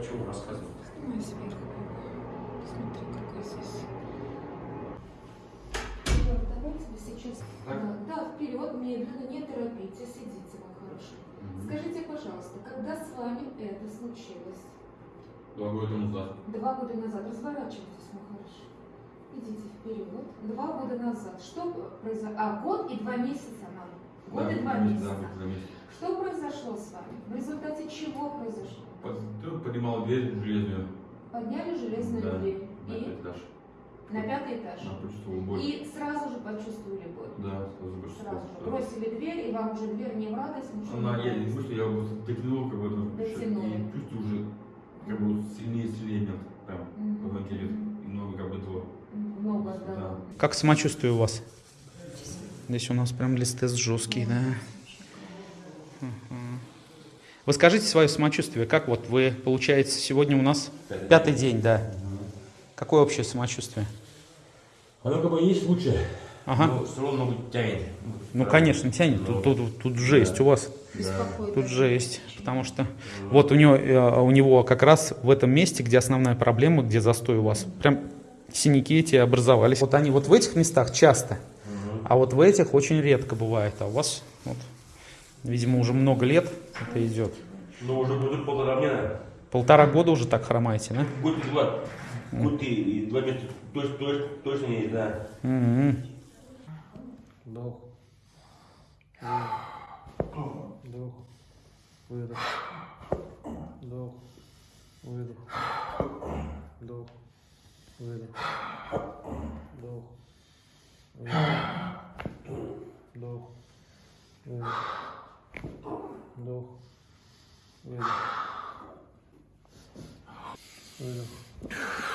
чего рассказывал? Ой, сверху. Смотри, какой здесь. Давайте вы сейчас... Так? Да, да, вперед, медленно, не торопитесь, идите, мой хороший. Скажите, пожалуйста, когда с вами это случилось? Два года назад. Два года назад. Разворачивайтесь, мой хороший. Идите вперед. Два года назад. Что произошло? А, год и два месяца надо. Год Да, и два да, месяца. год и два месяца. Что произошло с вами? В результате чего произошло? Под- поднимал дверь железную. Подняли железную Да, дверь. На И пятый этаж. на пятый этаж. Она почувствовала боль. И сразу же почувствовали боль. Да, сразу же Сразу же. Бросили дверь, и вам уже дверь не в радость, ничего Она, не я не смысле, я вот дотянул как бы там, Дотянули. и чувствую уже как бы сильнее и сильнее меня прям Мгм. позвонки идет. И много как бы этого. Много, да. Да. Как самочувствие у вас? Здесь у нас прям листест жесткий, да. Вы скажите свое самочувствие, как вот вы, получается, сегодня у нас пятый день, да. Какое общее самочувствие? Оно как бы есть лучше, Ага. но все равно тянет. Ну, конечно, тянет. Тут, тут, тут жесть у вас. Беспокоит. Тут жесть. Потому что вот у него, э, у него как раз в этом месте, где основная проблема, где застой у вас, прям синяки эти образовались. Вот они вот в этих местах часто, а вот в этих очень редко бывает. А у вас, вот, видимо, уже много лет это идет. Но уже будет полтора мне, наверное. Полтора года уже так хромаете, да? Год и два. Год и, два месяца точно, точно, точно не знаю. Мгм. Вдох. Вдох. Выдох. Вдох. Выдох. Вдох. Выдох. Вдох. Вдох. Выдох. Вдох. Выдох. Выдох.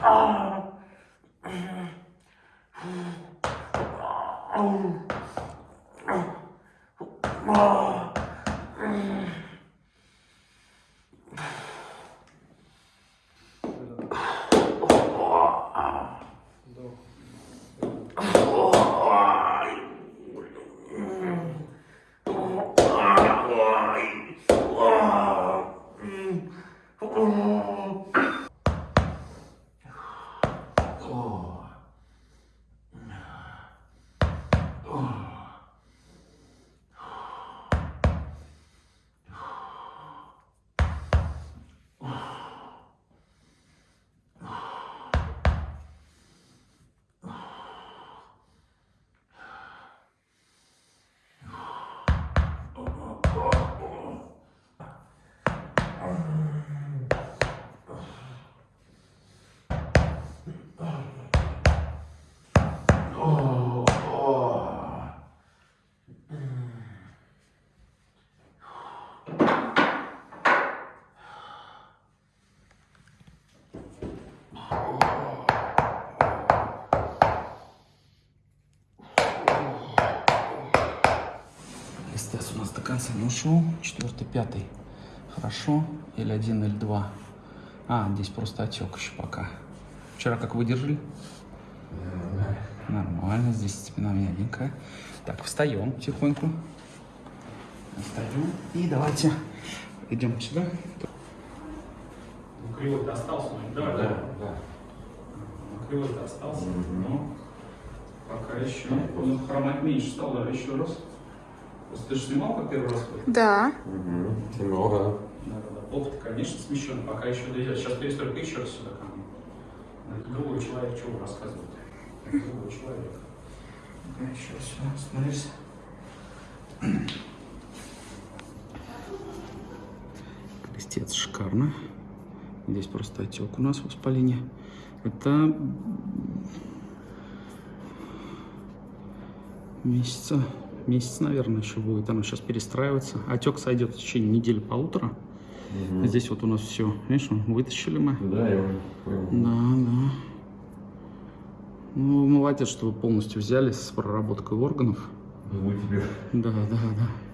Oh. Конца не ушел. Четвертый, пятый. Хорошо. Или один, или два. А, здесь просто отек еще пока. Вчера как выдержали? Нормально. Здесь спина мягенькая. Так, встаем тихоньку. Встаем. И давайте идем сюда. Ну, кривой-то остался, Давай, Да, да. Кривой-то остался. Ну, пока еще. Ну, хромать меньше стал, давай еще раз. Просто ты же снимал как первый раз? Да. Угу. Много. Да, да, да. Попа-то, конечно, смещен, пока еще дойдет. Сейчас перестройка еще раз сюда ко мне. Другой человек, чего? Это другой человек. Ну-ка, еще раз сюда остановись. Крестец шикарно. Здесь просто отек у нас воспаление. Это месяца, месяц, наверное, еще будет. Оно сейчас перестраивается. Отек сойдет в течение недели-полутора. Здесь вот у нас все, видишь, вытащили мы. Да, я понял. Да, да. Ну, молодец, что вы полностью взялись с проработкой органов. Думаю, тебе. Да, да, да.